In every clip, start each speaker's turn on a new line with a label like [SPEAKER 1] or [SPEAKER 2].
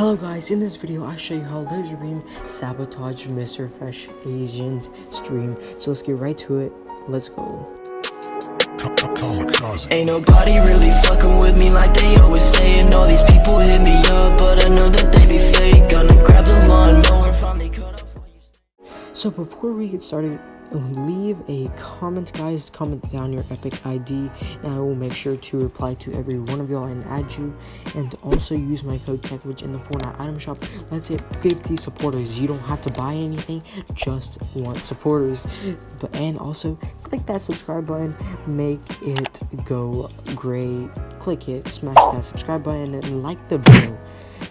[SPEAKER 1] Hello guys, in this video I show you how LazarBeam sabotaged Mr. Fresh Asian's stream. So let's get right to it. Let's go.
[SPEAKER 2] Ain't nobody really fucking with me like they always saying All these people hit me up, but I know that they be fake Gonna grab the lawnmower, finally cut off
[SPEAKER 1] So before we get started, leave a comment guys. Comment down your epic id and i will make sure to reply to every one of y'all and add you and also use my code techwitch in the fortnite item shop. Let's hit 50 supporters. You don't have to buy anything. Just want supporters. But and also click that subscribe button. Make it go gray. Click it. Smash that subscribe button and like the video.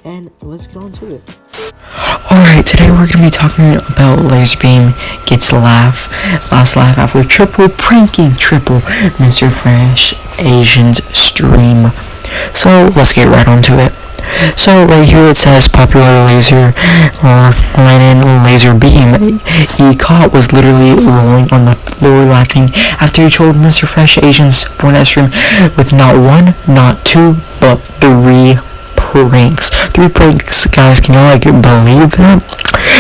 [SPEAKER 1] And let's get on to it
[SPEAKER 3] Alright, today we're going to be talking about LazarBeam gets laugh, last laugh after triple pranking triple Mr. Fresh Asian's stream. So let's get right onto it. So right here it says popular laser uh, Lannan laser beam. He caught was literally rolling on the floor laughing after he told Mr. Fresh Asian's Fortnite stream with not one, not two, but three pranks. Three pranks, guys. Can you like believe that?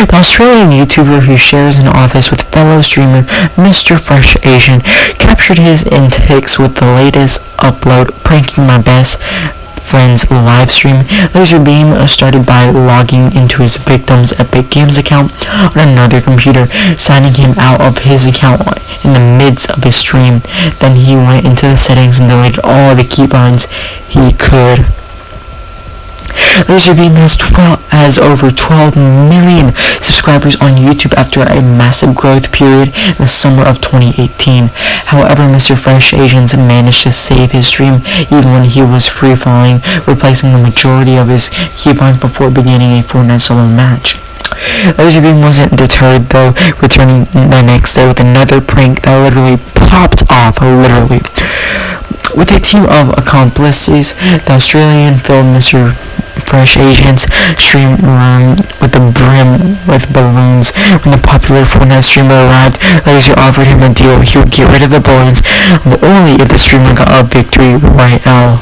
[SPEAKER 3] The Australian YouTuber who shares an office with fellow streamer Mr. Fresh Asian captured his antics with the latest upload, pranking my best friend's live stream. LazarBeam uh, started by logging into his victim's Epic Games account on another computer, signing him out of his account in the midst of his stream. Then he went into the settings and deleted all the keybinds he could LazarBeam has 12 has over 12 million subscribers on YouTube after a massive growth period in the summer of 2018. However, Mr. Fresh Asians managed to save his stream even when he was free falling, replacing the majority of his keybinds before beginning a Fortnite solo match. LazarBeam wasn't deterred though, returning the next day with another prank that literally popped off, literally. With a team of accomplices, the Australian film Mr. Fresh Asians stream around with the brim with balloons. When the popular Fortnite streamer arrived, Lazar offered him a deal. He would get rid of the balloons, but only if the streamer got a victory royale.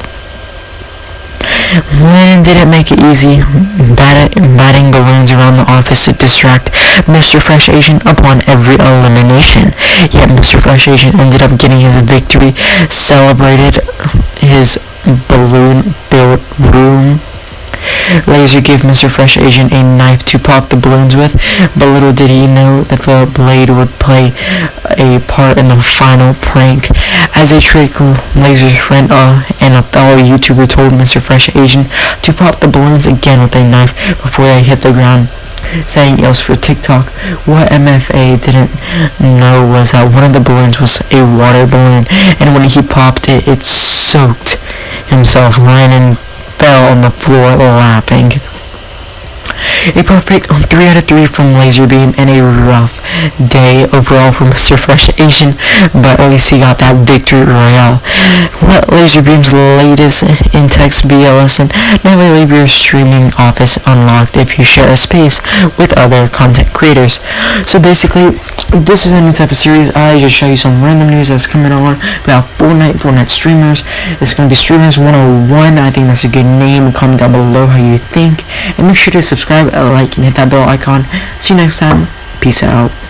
[SPEAKER 3] Lannan didn't make it easy, batting balloons around the office to distract Mr. Fresh Asian upon every elimination. Yet Mr. Fresh Asian ended up getting his victory, celebrated his balloon-filled room Lazar gave Mr. Fresh Asian a knife to pop the balloons with, but little did he know that the blade would play a part in the final prank. As a trick, Lazar's friend uh, and a fellow YouTuber told Mr. Fresh Asian to pop the balloons again with a knife before they hit the ground saying it was for TikTok. What MFA didn't know was that one of the balloons was a water balloon, and when he popped it, it soaked himself, Ryan fell on the floor laughing. A perfect on 3 out of 3 from LazarBeam and a rough day overall for Mr. Fresh Asian, but at least he got that victory royale. What LazarBeam's latest in-text BLS and never leave your streaming office unlocked if you share a space with other content creators. So basically, this is a new type of series. I just show you some random news that's coming on about Fortnite, Fortnite streamers. It's going to be Streamers 101. I think that's a good name. Comment down below how you think. And make sure to subscribe, like, and hit that bell icon. See you next time. Peace out.